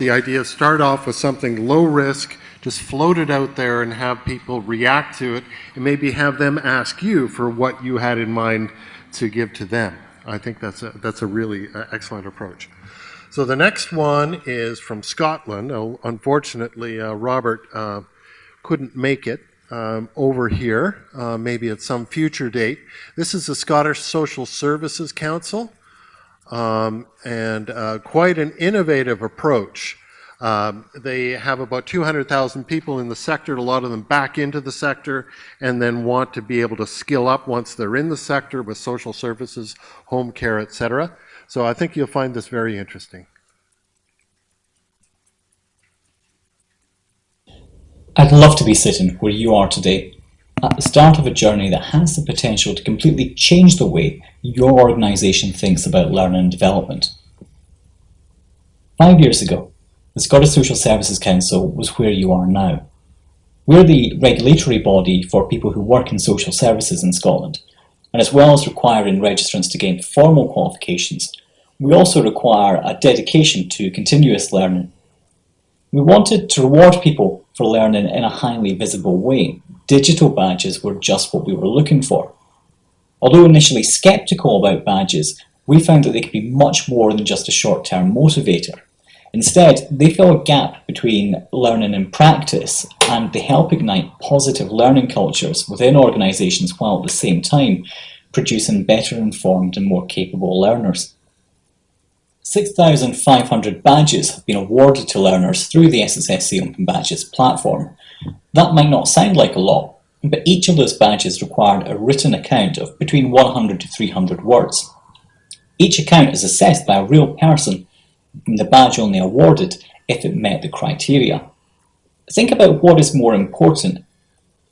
The idea start off with something low risk, just float it out there and have people react to it, and maybe have them ask you for what you had in mind to give to them. I think that's a, that's a really uh, excellent approach. So the next one is from Scotland. Oh, unfortunately, uh, Robert uh, couldn't make it um, over here, uh, maybe at some future date. This is the Scottish Social Services Council, um, and uh, quite an innovative approach. Um, they have about 200,000 people in the sector, a lot of them back into the sector, and then want to be able to skill up once they're in the sector with social services, home care, etc. So I think you'll find this very interesting. I'd love to be sitting where you are today, at the start of a journey that has the potential to completely change the way your organisation thinks about learning and development. Five years ago, the Scottish Social Services Council was where you are now. We're the regulatory body for people who work in social services in Scotland, and as well as requiring registrants to gain formal qualifications, we also require a dedication to continuous learning. We wanted to reward people for learning in a highly visible way. Digital badges were just what we were looking for. Although initially sceptical about badges, we found that they could be much more than just a short-term motivator. Instead, they fill a gap between learning and practice, and they help ignite positive learning cultures within organisations while at the same time producing better informed and more capable learners. 6,500 badges have been awarded to learners through the SSSC Open Badges platform. That might not sound like a lot, but each of those badges required a written account of between 100 to 300 words. Each account is assessed by a real person and the badge only awarded if it met the criteria. Think about what is more important,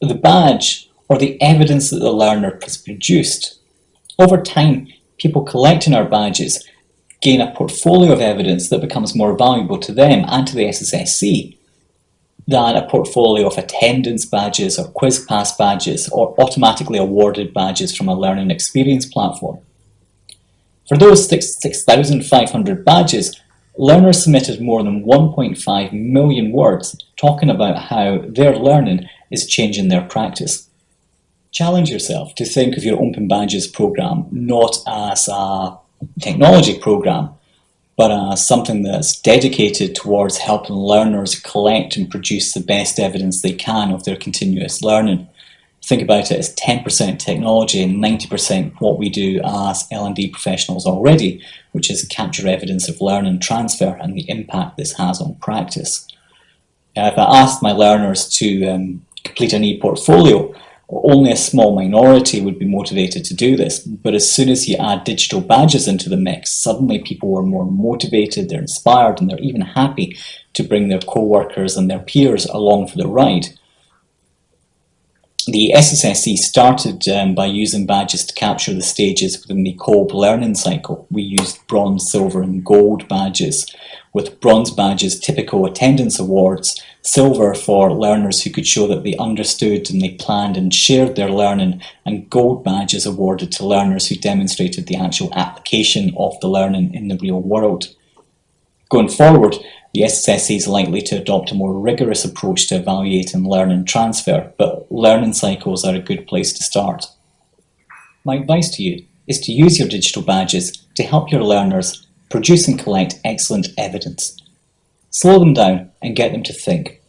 the badge or the evidence that the learner has produced. Over time, people collecting our badges gain a portfolio of evidence that becomes more valuable to them and to the SSSC than a portfolio of attendance badges or quiz pass badges or automatically awarded badges from a learning experience platform. For those 6,500 badges, Learners submitted more than 1.5 million words talking about how their learning is changing their practice. Challenge yourself to think of your Open Badges program not as a technology program, but as something that's dedicated towards helping learners collect and produce the best evidence they can of their continuous learning think about it as 10% technology and 90% what we do as L&D professionals already, which is capture evidence of learning transfer and the impact this has on practice. Now, if I asked my learners to um, complete an e-portfolio, only a small minority would be motivated to do this, but as soon as you add digital badges into the mix, suddenly people are more motivated, they're inspired, and they're even happy to bring their co-workers and their peers along for the ride the SSSC started um, by using badges to capture the stages within the Kolb learning cycle. We used bronze, silver and gold badges, with bronze badges typical attendance awards, silver for learners who could show that they understood and they planned and shared their learning, and gold badges awarded to learners who demonstrated the actual application of the learning in the real world. Going forward, the SSSC is likely to adopt a more rigorous approach to evaluating learn and transfer, but learning cycles are a good place to start. My advice to you is to use your digital badges to help your learners produce and collect excellent evidence. Slow them down and get them to think.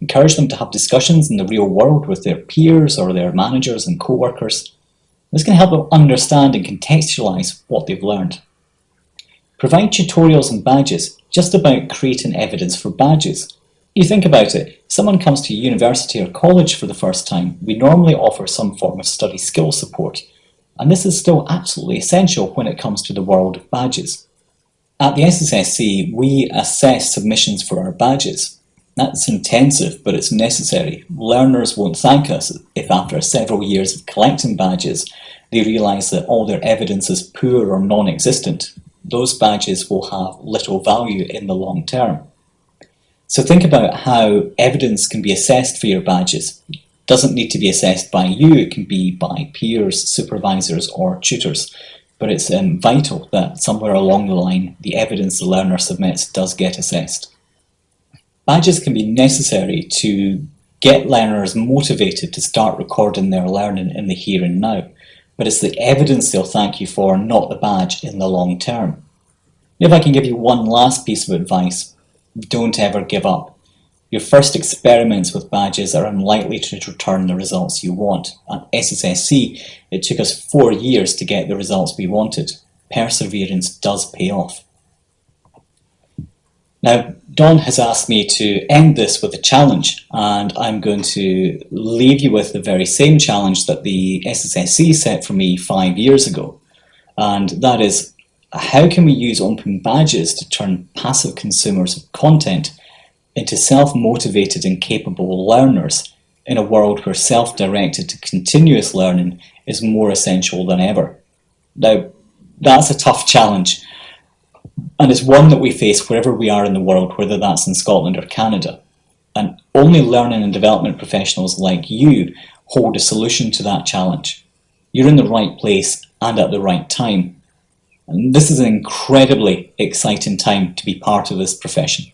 Encourage them to have discussions in the real world with their peers or their managers and co-workers. This can help them understand and contextualise what they've learned. Provide tutorials and badges just about creating evidence for badges. You think about it, someone comes to university or college for the first time, we normally offer some form of study skill support, and this is still absolutely essential when it comes to the world of badges. At the SSSC, we assess submissions for our badges. That's intensive, but it's necessary. Learners won't thank us if after several years of collecting badges, they realise that all their evidence is poor or non-existent those badges will have little value in the long term. So think about how evidence can be assessed for your badges. It doesn't need to be assessed by you, it can be by peers, supervisors or tutors. But it's um, vital that somewhere along the line the evidence the learner submits does get assessed. badges can be necessary to get learners motivated to start recording their learning in the here and now, but it's the evidence they'll thank you for, not the badge in the long term. If I can give you one last piece of advice, don't ever give up. Your first experiments with badges are unlikely to return the results you want. At SSSC, it took us four years to get the results we wanted. Perseverance does pay off. Now, Don has asked me to end this with a challenge, and I'm going to leave you with the very same challenge that the SSSC set for me five years ago. And that is, how can we use open badges to turn passive consumers of content into self-motivated and capable learners in a world where self-directed to continuous learning is more essential than ever. Now, that's a tough challenge, and it's one that we face wherever we are in the world, whether that's in Scotland or Canada. And only learning and development professionals like you hold a solution to that challenge. You're in the right place and at the right time. And this is an incredibly exciting time to be part of this profession.